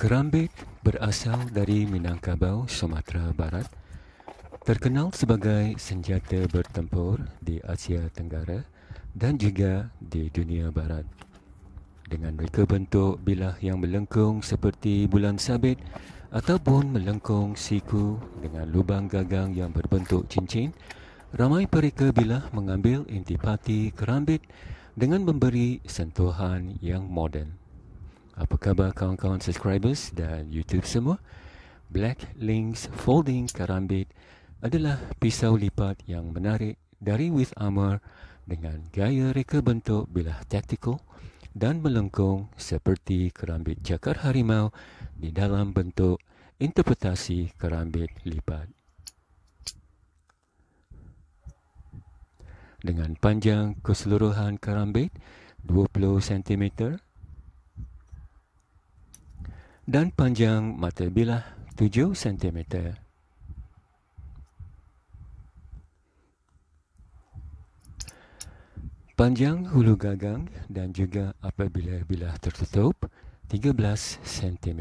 Kerambit berasal dari Minangkabau, Sumatera Barat. Terkenal sebagai senjata bertempur di Asia Tenggara dan juga di dunia barat. Dengan reka bentuk bilah yang melengkung seperti bulan sabit ataupun melengkung siku dengan lubang gagang yang berbentuk cincin, ramai pereka bilah mengambil intipati kerambit dengan memberi sentuhan yang moden. Apa khabar kawan-kawan subscribers dan YouTube semua? Black Links Folding Kerambit adalah pisau lipat yang menarik dari With Armor dengan gaya reka bentuk bilah tactical dan melengkung seperti kerambit cakar harimau di dalam bentuk interpretasi kerambit lipat. Dengan panjang keseluruhan kerambit 20 cm dan panjang mata bilah 7 cm. Panjang hulu gagang dan juga apabila bilah tertutup 13 cm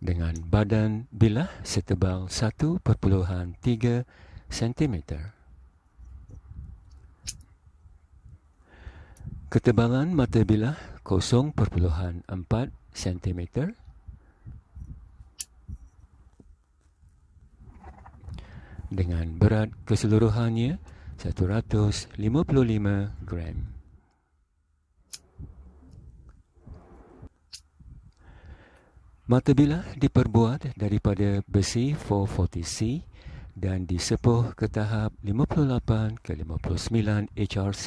dengan badan bilah setebal 1.3 cm. Ketebalan mata bilah 0.4 cm dengan berat keseluruhannya 155 gram. Mata bilah diperbuat daripada besi 440C dan disepuh ke tahap 58 ke 59 HRC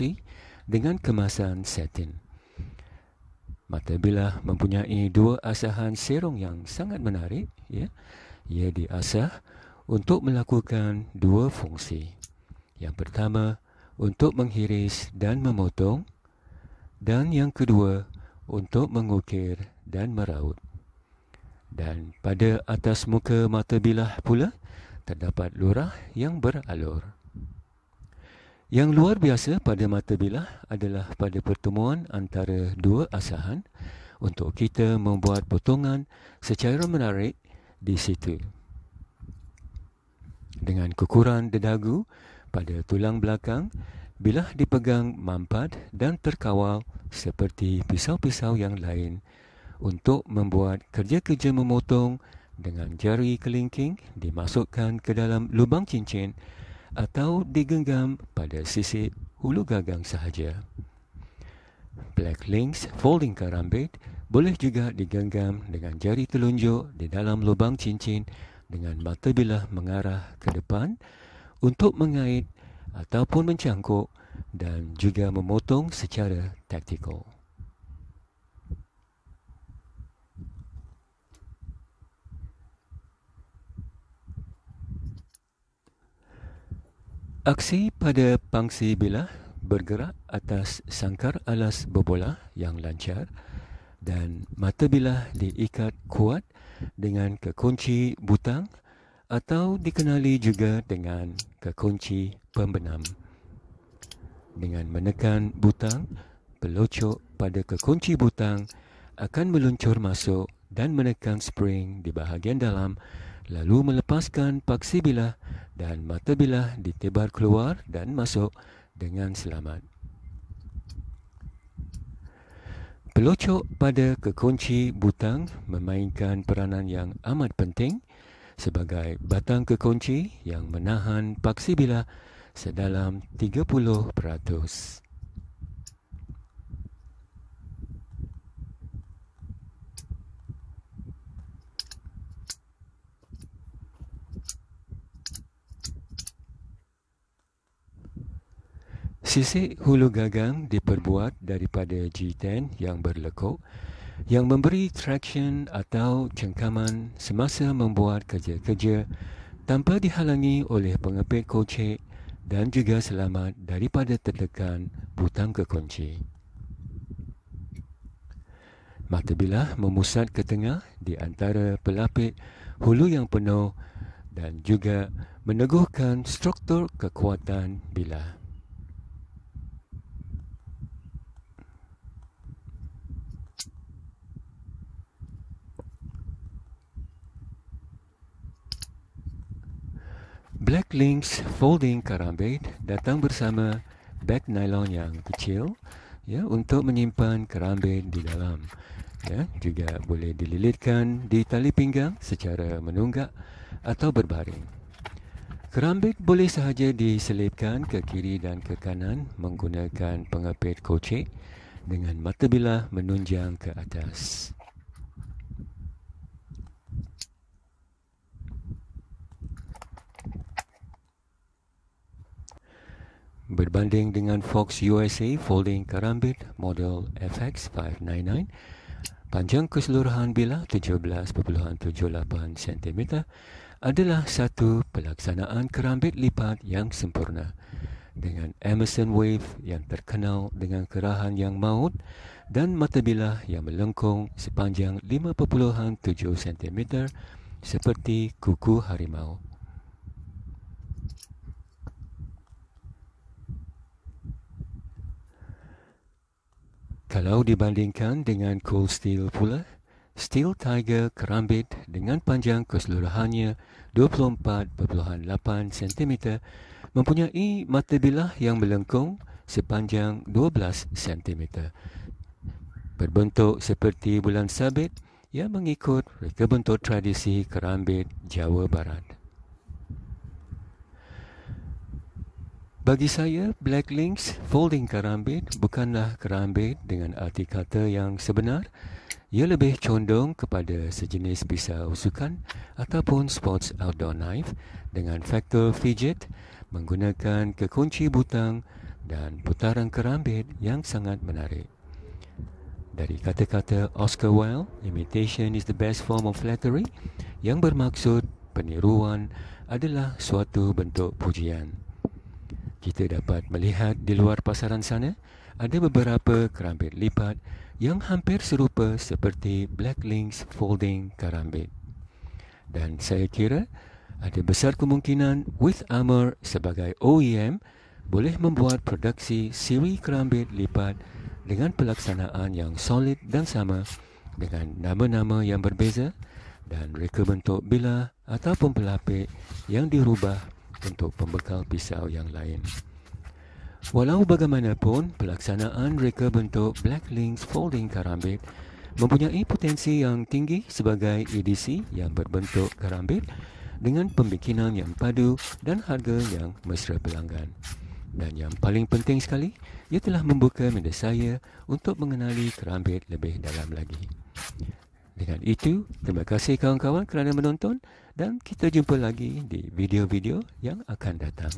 dengan kemasan satin. Mata bilah mempunyai dua asahan serong yang sangat menarik. Ya. Ia diasah untuk melakukan dua fungsi. Yang pertama, untuk menghiris dan memotong dan yang kedua, untuk mengukir dan meraut. Dan pada atas muka mata bilah pula, terdapat lurah yang beralur. Yang luar biasa pada mata bilah adalah pada pertemuan antara dua asahan untuk kita membuat potongan secara menarik di situ. Dengan kukuran dedagu pada tulang belakang bilah dipegang mampat dan terkawal seperti pisau-pisau yang lain untuk membuat kerja-kerja memotong dengan jari kelingking dimasukkan ke dalam lubang cincin atau digenggam pada sisi hulu gagang sahaja. Black links folding karambit boleh juga digenggam dengan jari telunjuk di dalam lubang cincin dengan mata bilah mengarah ke depan untuk mengait ataupun mencangkuk dan juga memotong secara taktikal. Aksi pada pangsi bilah bergerak atas sangkar alas berbola yang lancar dan mata bilah diikat kuat dengan kekunci butang atau dikenali juga dengan kekunci pembenam. Dengan menekan butang, pelocok pada kekunci butang akan meluncur masuk dan menekan spring di bahagian dalam lalu melepaskan paksi bilah dan mata bilah ditebar keluar dan masuk dengan selamat. Pelocok pada kekunci butang memainkan peranan yang amat penting sebagai batang kekunci yang menahan paksi bilah sedalam 30%. Sisik hulu gagang diperbuat daripada G10 yang berlekuk yang memberi traction atau cengkaman semasa membuat kerja-kerja tanpa dihalangi oleh pengepit kocek dan juga selamat daripada tertekan butang kekunci. Mata bilah memusat ke tengah di antara pelapik hulu yang penuh dan juga meneguhkan struktur kekuatan bilah. Black Links Folding Karambit datang bersama bag nylon yang kecil ya untuk menyimpan kerambit di dalam. Ya, juga boleh dililitkan di tali pinggang secara menunggak atau berbaring. Kerambit boleh sahaja diselipkan ke kiri dan ke kanan menggunakan pengepit kocek dengan mata bilah menunjang ke atas. Berbanding dengan Fox USA Folding Karambit model FX599, panjang keseluruhan bilah 17.78 cm adalah satu pelaksanaan kerambit lipat yang sempurna dengan Emerson Wave yang terkenal dengan kerahan yang maut dan mata bilah yang melengkung sepanjang 5.7 cm seperti kuku harimau. Kalau dibandingkan dengan Cold Steel pula, Steel Tiger kerambit dengan panjang keseluruhannya 24.8 cm mempunyai mata bilah yang melengkung sepanjang 12 cm. Berbentuk seperti bulan sabit yang mengikut reka bentuk tradisi kerambit Jawa Barat. Bagi saya, Black Links Folding Karambit bukanlah kerambit dengan arti kata yang sebenar. Ia lebih condong kepada sejenis pisau sukan ataupun sports outdoor knife dengan faktor fidget menggunakan kekunci butang dan putaran kerambit yang sangat menarik. Dari kata-kata Oscar Wilde, imitation is the best form of flattery yang bermaksud peniruan adalah suatu bentuk pujian kita dapat melihat di luar pasaran sana ada beberapa kerambit lipat yang hampir serupa seperti Black Links Folding Karambit. Dan saya kira ada besar kemungkinan With Armor sebagai OEM boleh membuat produksi siri kerambit lipat dengan pelaksanaan yang solid dan sama dengan nama-nama yang berbeza dan reka bentuk bilah ataupun pelapik yang dirubah untuk pembekal pisau yang lain. Walau bagaimanapun, pelaksanaan reka bentuk Black Links Folding Karambit mempunyai potensi yang tinggi sebagai edisi yang berbentuk karambit dengan pembikinan yang padu dan harga yang mesra pelanggan. Dan yang paling penting sekali, ia telah membuka minda saya untuk mengenali kerambit lebih dalam lagi. Dengan itu, terima kasih kawan-kawan kerana menonton dan kita jumpa lagi di video-video yang akan datang.